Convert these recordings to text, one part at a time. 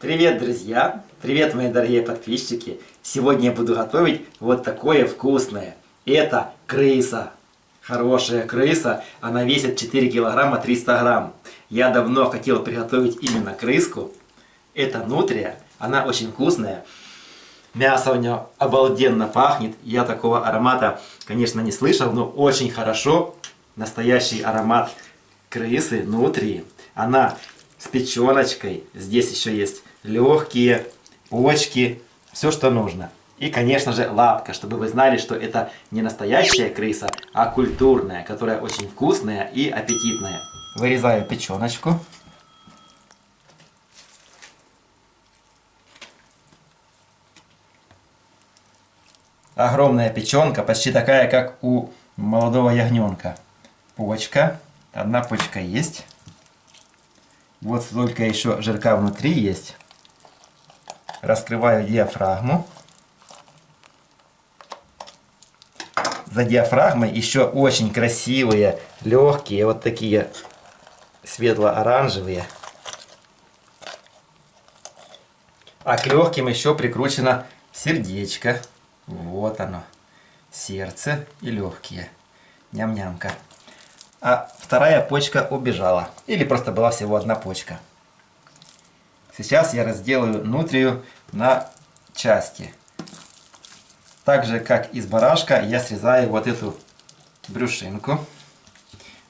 Привет, друзья! Привет, мои дорогие подписчики! Сегодня я буду готовить вот такое вкусное. Это крыса. Хорошая крыса, она весит 4 килограмма 300 грамм. Я давно хотел приготовить именно крыску. Это нутрия, она очень вкусная. Мясо у нее обалденно пахнет. Я такого аромата, конечно, не слышал, но очень хорошо. Настоящий аромат крысы, нутрии. Она с печеночкой. Здесь еще есть легкие, почки, все, что нужно. И, конечно же, лапка, чтобы вы знали, что это не настоящая крыса, а культурная, которая очень вкусная и аппетитная. Вырезаю печеночку. Огромная печенка, почти такая, как у молодого ягненка. Почка. Одна почка есть. Вот столько еще жирка внутри есть. Раскрываю диафрагму. За диафрагмой еще очень красивые, легкие, вот такие светло-оранжевые. А к легким еще прикручено сердечко. Вот оно. Сердце и легкие. Ням-нямка а вторая почка убежала. Или просто была всего одна почка. Сейчас я разделаю нутрию на части. Так же, как из барашка, я срезаю вот эту брюшинку.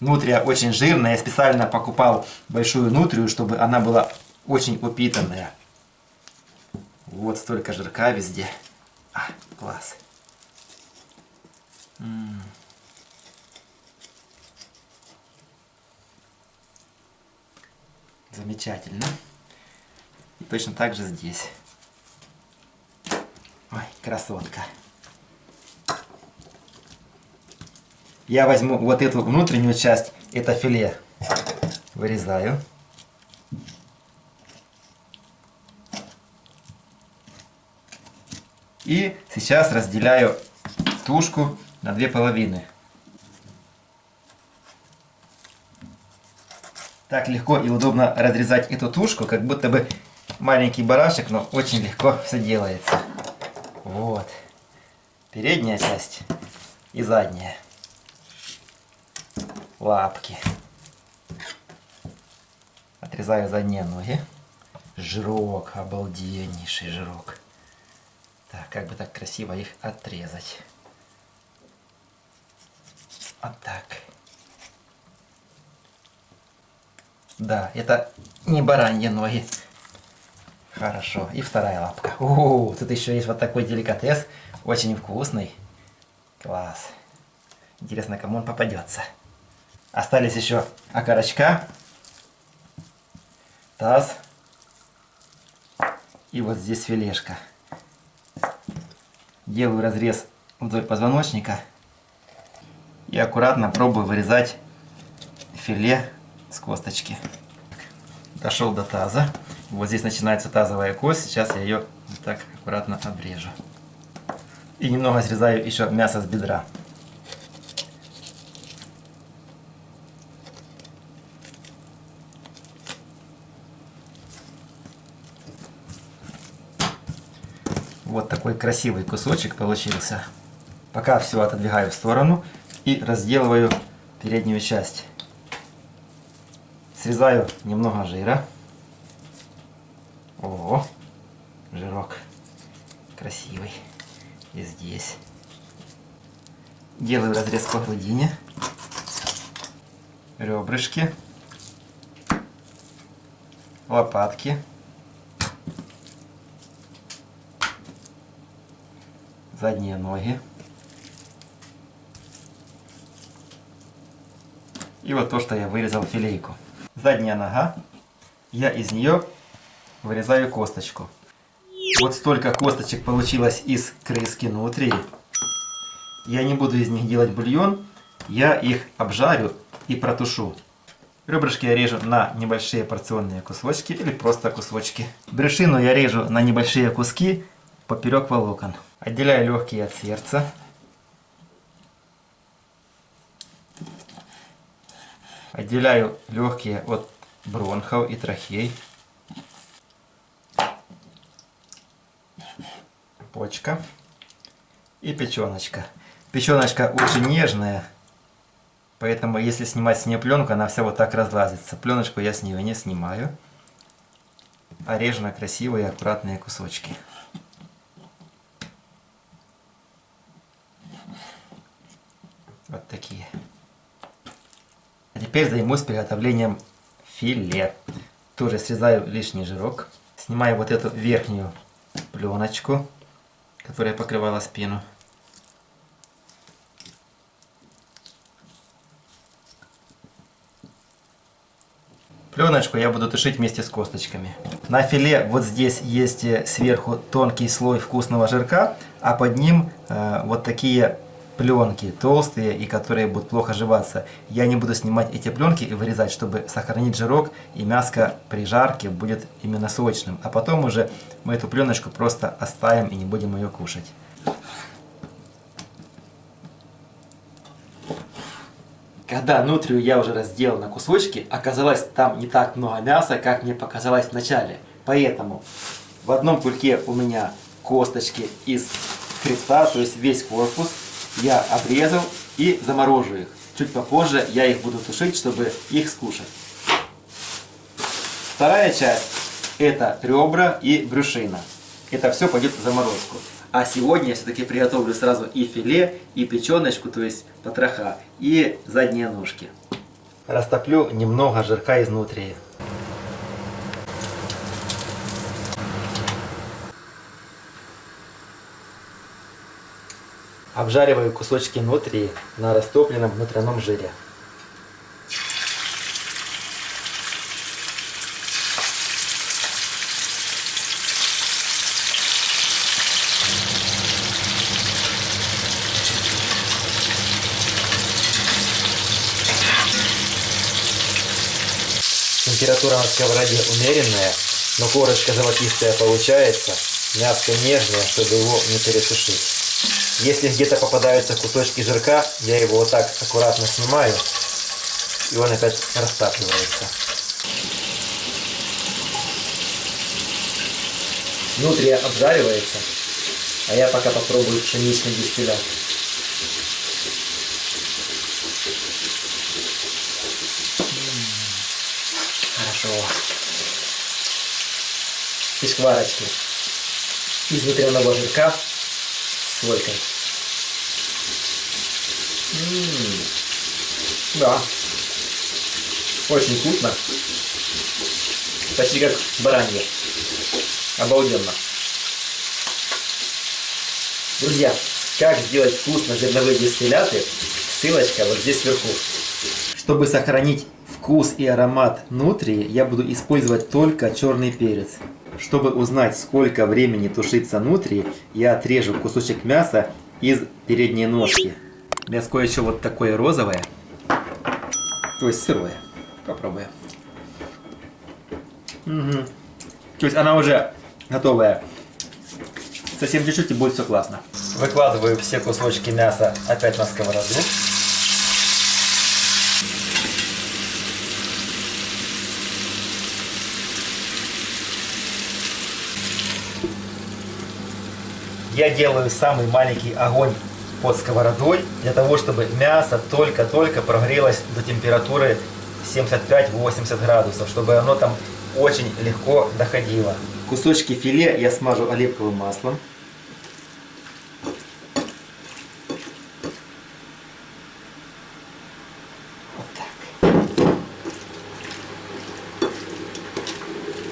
Нутрия очень жирная. Я специально покупал большую нутрию, чтобы она была очень упитанная. Вот столько жирка везде. А, класс. М. Замечательно. И точно так же здесь. Ой, красотка. Я возьму вот эту внутреннюю часть, это филе, вырезаю. И сейчас разделяю тушку на две половины. Так легко и удобно разрезать эту тушку, как будто бы маленький барашек, но очень легко все делается. Вот. Передняя часть и задняя. Лапки. Отрезаю задние ноги. Жирок, обалденнейший жирок. Так, как бы так красиво их отрезать. Вот так. Да, это не бараньи ноги. Хорошо. И вторая лапка. О, тут еще есть вот такой деликатес. Очень вкусный. Класс. Интересно, кому он попадется. Остались еще окорочка. Таз. И вот здесь филешка. Делаю разрез вдоль позвоночника. И аккуратно пробую вырезать филе с косточки. Дошел до таза. Вот здесь начинается тазовая кость. Сейчас я ее вот так аккуратно обрежу. И немного срезаю еще мясо с бедра. Вот такой красивый кусочек получился. Пока все отодвигаю в сторону и разделываю переднюю часть. Срезаю немного жира. О, жирок красивый. И здесь. Делаю разрез по грудине. Ребрышки. Лопатки. Задние ноги. И вот то, что я вырезал филейку задняя нога. Я из нее вырезаю косточку. Вот столько косточек получилось из крыски внутри. Я не буду из них делать бульон. Я их обжарю и протушу. Ребрышки я режу на небольшие порционные кусочки или просто кусочки. Брюшину я режу на небольшие куски поперек волокон. Отделяю легкие от сердца. Отделяю легкие от бронхов и трахей. почка и печеночка. Печеночка очень нежная, поэтому если снимать с нее пленку, она вся вот так разлазится. Пленочку я с нее не снимаю, а режу на красивые аккуратные кусочки. Вот такие. А теперь займусь приготовлением филе. Тоже срезаю лишний жирок. Снимаю вот эту верхнюю пленочку, которая покрывала спину. Пленочку я буду тушить вместе с косточками. На филе вот здесь есть э, сверху тонкий слой вкусного жирка, а под ним э, вот такие пленки толстые и которые будут плохо жеваться. Я не буду снимать эти пленки и вырезать, чтобы сохранить жирок и мяско при жарке будет именно сочным. А потом уже мы эту пленочку просто оставим и не будем ее кушать. Когда нутрию я уже разделал на кусочки, оказалось там не так много мяса, как мне показалось в начале. Поэтому в одном кульке у меня косточки из хребта, то есть весь корпус, я обрезал и заморожу их. Чуть попозже я их буду тушить, чтобы их скушать. Вторая часть это ребра и брюшина. Это все пойдет в заморозку. А сегодня я все-таки приготовлю сразу и филе, и печеночку, то есть потроха, и задние ножки. Растоплю немного жирка изнутри. Обжариваю кусочки внутри на растопленном внутреннем жире. Температура на сковороде умеренная, но корочка золотистая получается, мяско нежное, чтобы его не пересушить. Если где-то попадаются кусочки жирка, я его вот так аккуратно снимаю, и он опять растапливается. Внутри обжаривается, а я пока попробую пшеничный дистиллят. Хорошо. И шкварочки из внутреннего жирка -м -м. Да. Очень вкусно. Почти как баранье. Обалденно. Друзья, как сделать вкусно зерновые дистилляты, ссылочка вот здесь вверху. Чтобы сохранить вкус и аромат нутрии, я буду использовать только черный перец. Чтобы узнать, сколько времени тушится нутри, я отрежу кусочек мяса из передней ножки. Мяско еще вот такое розовое, то есть сырое. Попробуем. Угу. То есть она уже готовая. Совсем чуть-чуть и будет все классно. Выкладываю все кусочки мяса опять на сковороду. Я делаю самый маленький огонь под сковородой, для того, чтобы мясо только-только прогрелось до температуры 75-80 градусов, чтобы оно там очень легко доходило. Кусочки филе я смажу оливковым маслом.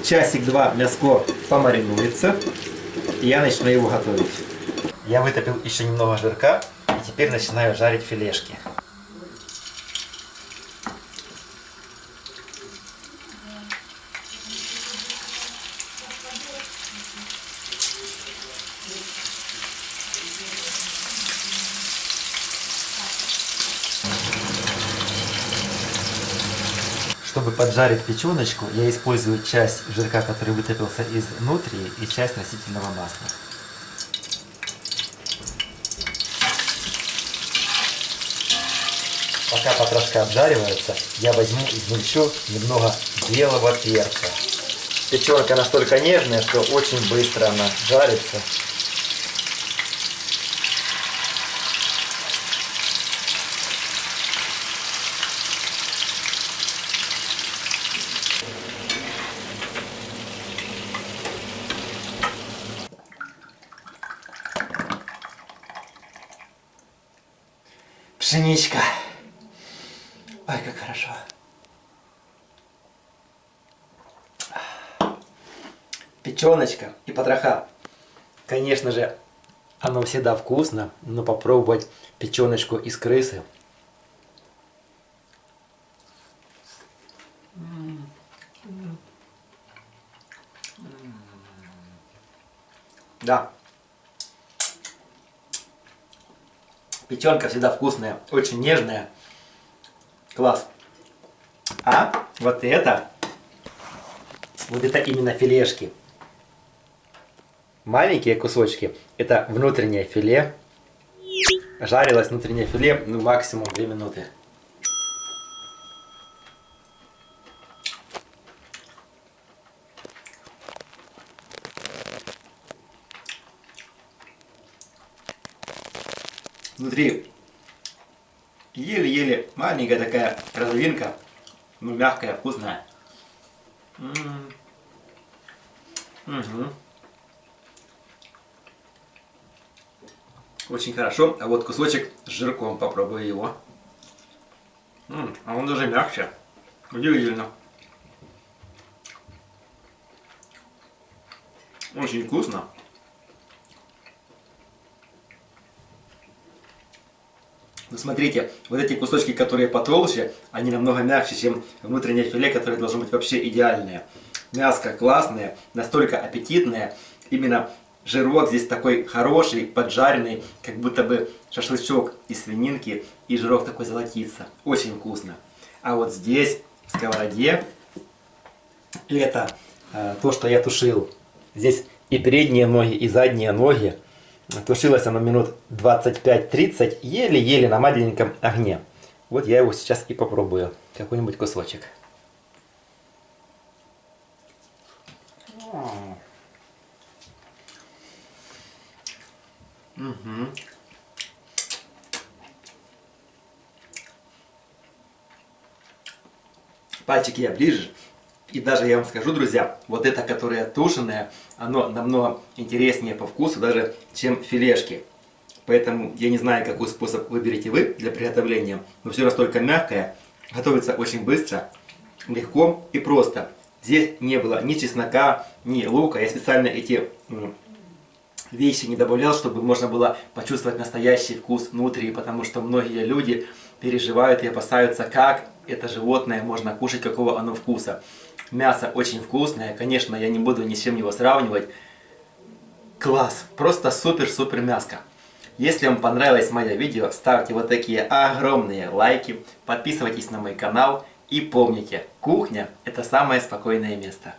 Часик-два мяско помаринуется я начну его готовить. Я вытопил еще немного жирка и теперь начинаю жарить филешки. Поджарить печеночку, я использую часть жирка, который вытопился изнутри, и часть растительного масла. Пока потрошка обжаривается, я возьму и измельчу немного белого перца. Печенка настолько нежная, что очень быстро она жарится. Пшеничка. Ой, как хорошо. Печеночка и потроха. Конечно же, оно всегда вкусно, но попробовать печеночку из крысы. Да. Печенка всегда вкусная, очень нежная. Класс. А вот это, вот это именно филешки. Маленькие кусочки, это внутреннее филе. Жарилось внутреннее филе, ну максимум 2 минуты. Внутри еле-еле маленькая такая розовинка, ну мягкая, вкусная. Угу. Очень хорошо. А вот кусочек с жирком, попробую его. М -м, а он даже мягче. Удивительно. Очень вкусно. Но смотрите, вот эти кусочки, которые потолще, они намного мягче, чем внутреннее филе, которое должно быть вообще идеальное. Мяско классное, настолько аппетитное. Именно жирок здесь такой хороший, поджаренный, как будто бы шашлычок из свининки, и жирок такой золотится. Очень вкусно. А вот здесь, в сковороде, это э, то, что я тушил. Здесь и передние ноги, и задние ноги Тушилось оно минут 25-30, еле-еле на маленьком огне. Вот я его сейчас и попробую. Какой-нибудь кусочек. Угу. Пальчики я ближе. И даже я вам скажу, друзья, вот это, которое тушеное, оно намного интереснее по вкусу даже, чем филешки. Поэтому я не знаю, какой способ выберете вы для приготовления, но все настолько мягкое, готовится очень быстро, легко и просто. Здесь не было ни чеснока, ни лука. Я специально эти вещи не добавлял, чтобы можно было почувствовать настоящий вкус внутри, потому что многие люди переживают и опасаются, как это животное можно кушать, какого оно вкуса. Мясо очень вкусное, конечно, я не буду ни с чем его сравнивать. Класс, просто супер-супер мяско. Если вам понравилось мое видео, ставьте вот такие огромные лайки, подписывайтесь на мой канал и помните, кухня это самое спокойное место.